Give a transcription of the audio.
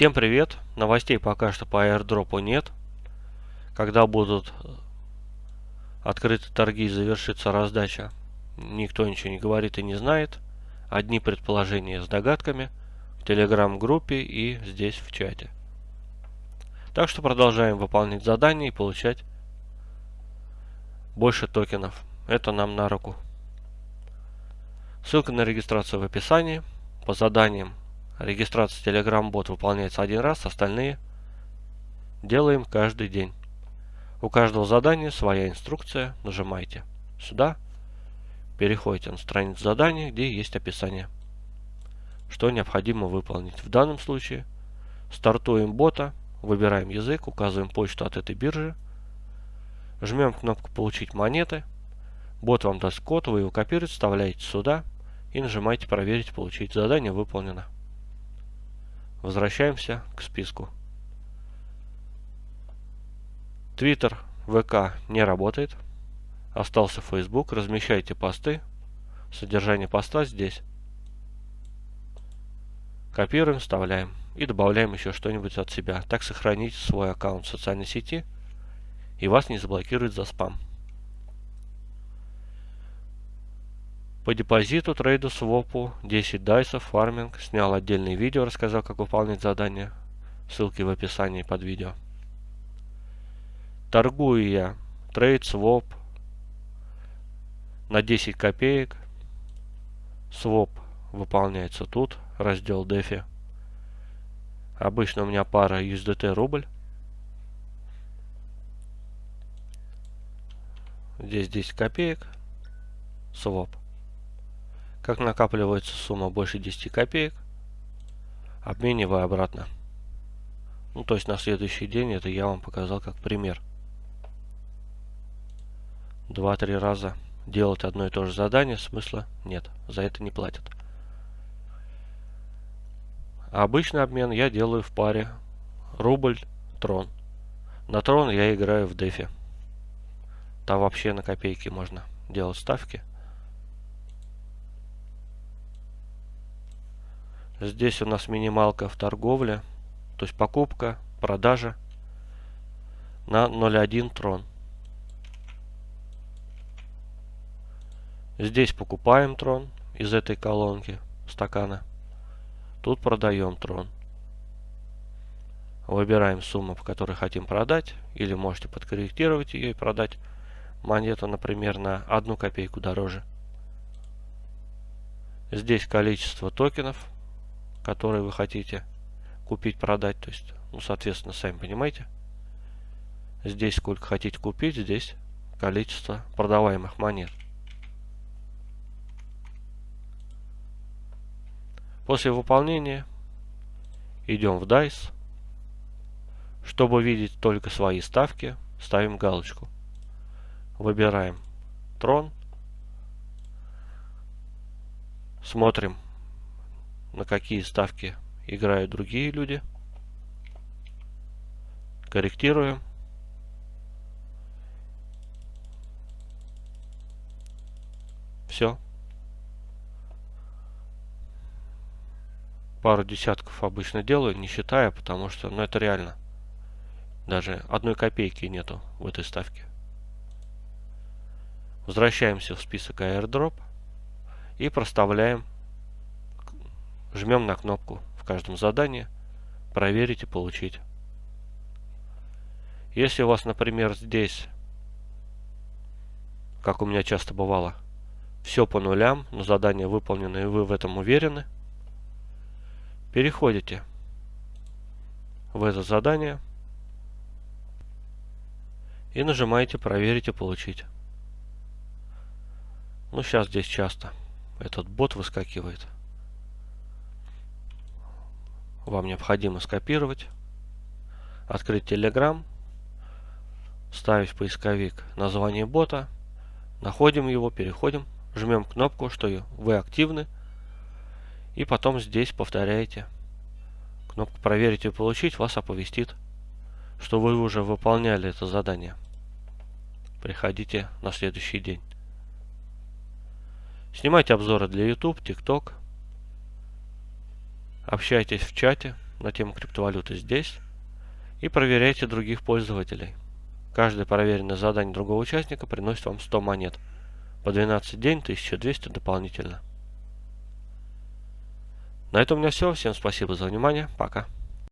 Всем привет! Новостей пока что по airdrop нет. Когда будут открыты торги и завершится раздача, никто ничего не говорит и не знает. Одни предположения с догадками в телеграм-группе и здесь в чате. Так что продолжаем выполнять задания и получать больше токенов. Это нам на руку. Ссылка на регистрацию в описании. По заданиям регистрация Telegram бот выполняется один раз, остальные делаем каждый день. У каждого задания своя инструкция. Нажимайте сюда. Переходите на страницу задания, где есть описание. Что необходимо выполнить. В данном случае стартуем бота, выбираем язык, указываем почту от этой биржи. Жмем кнопку «Получить монеты». Бот вам даст код, вы его копируете, вставляете сюда и нажимаете «Проверить, получить». Задание выполнено. Возвращаемся к списку. Твиттер, ВК не работает. Остался Facebook. Размещайте посты. Содержание поста здесь. Копируем, вставляем. И добавляем еще что-нибудь от себя. Так сохраните свой аккаунт в социальной сети. И вас не заблокируют за спам. По депозиту, трейду, свопу, 10 дайсов, фарминг. Снял отдельное видео, рассказал, как выполнять задания. Ссылки в описании под видео. Торгую я трейд, своп на 10 копеек. Своп выполняется тут, раздел DeFi. Обычно у меня пара USDT рубль. Здесь 10 копеек. Своп. Как накапливается сумма больше 10 копеек, обмениваю обратно. Ну, то есть на следующий день это я вам показал как пример. Два-три раза делать одно и то же задание смысла нет. За это не платят. Обычный обмен я делаю в паре рубль-трон. На трон я играю в дефи. Там вообще на копейки можно делать ставки. Здесь у нас минималка в торговле. То есть покупка, продажа на 0.1 трон. Здесь покупаем трон из этой колонки стакана. Тут продаем трон. Выбираем сумму, по которой хотим продать. Или можете подкорректировать ее и продать монету, например, на одну копейку дороже. Здесь количество токенов, которые вы хотите купить, продать. То есть, ну, соответственно, сами понимаете. Здесь сколько хотите купить, здесь количество продаваемых монет. После выполнения идем в DICE. Чтобы видеть только свои ставки, ставим галочку. Выбираем трон. Смотрим, на какие ставки играют другие люди. Корректируем. Все. пару десятков обычно делаю, не считая, потому что, ну, это реально. Даже одной копейки нету в этой ставке. Возвращаемся в список airdrop и проставляем, жмем на кнопку в каждом задании проверить и получить. Если у вас, например, здесь, как у меня часто бывало, все по нулям, но задание выполнено и вы в этом уверены, Переходите в это задание и нажимаете «Проверить и получить». Ну, сейчас здесь часто этот бот выскакивает. Вам необходимо скопировать, открыть Telegram, ставить в поисковик название бота, находим его, переходим, жмем кнопку, что вы активны, и потом здесь повторяете. Кнопку «Проверить и получить» вас оповестит, что вы уже выполняли это задание. Приходите на следующий день. Снимайте обзоры для YouTube, TikTok. Общайтесь в чате, на тему криптовалюты здесь и проверяйте других пользователей. Каждое проверенное задание другого участника приносит вам 100 монет. По 12 день 1200 дополнительно. На этом у меня все. Всем спасибо за внимание. Пока.